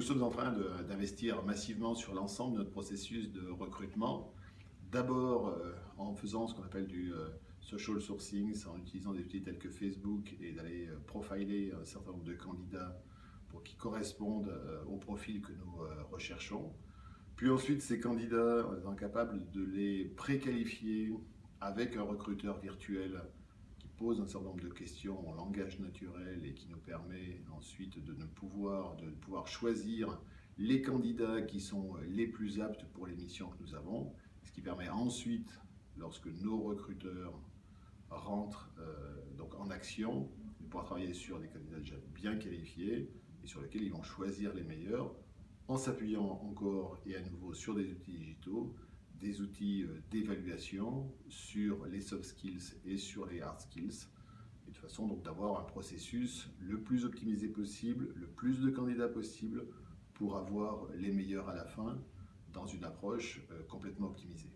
nous sommes en train d'investir massivement sur l'ensemble de notre processus de recrutement. D'abord euh, en faisant ce qu'on appelle du euh, social sourcing, en utilisant des outils tels que Facebook et d'aller euh, profiler un certain nombre de candidats pour qu'ils correspondent au profil que nous recherchons. Puis ensuite, ces candidats, on est incapable de les préqualifier avec un recruteur virtuel pose un certain nombre de questions en langage naturel et qui nous permet ensuite de, pouvoir, de pouvoir choisir les candidats qui sont les plus aptes pour les missions que nous avons, ce qui permet ensuite, lorsque nos recruteurs rentrent euh, donc en action, de pouvoir travailler sur des candidats déjà bien qualifiés et sur lesquels ils vont choisir les meilleurs en s'appuyant encore et à nouveau sur des outils digitaux des outils euh, d'évaluation sur les soft skills et sur les hard skills, et de façon donc d'avoir un processus le plus optimisé possible, le plus de candidats possible pour avoir les meilleurs à la fin dans une approche euh, complètement optimisée.